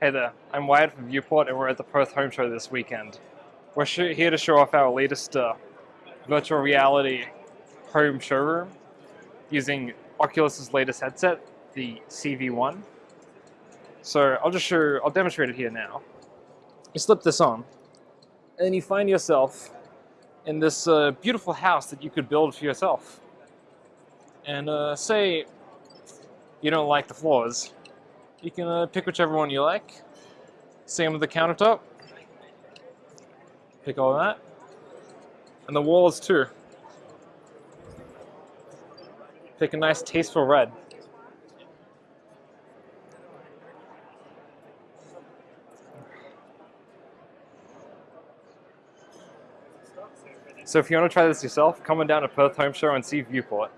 Hey there, I'm Wyatt from Viewport and we're at the Perth Home Show this weekend. We're here to show off our latest uh, virtual reality home showroom using Oculus's latest headset, the CV1. So I'll just show, I'll demonstrate it here now. You slip this on and then you find yourself in this uh, beautiful house that you could build for yourself. And uh, say you don't like the floors, you can uh, pick whichever one you like. Same with the countertop. Pick all that. And the walls too. Pick a nice tasteful red. So if you want to try this yourself, come on down to Perth Home Show and see Viewport.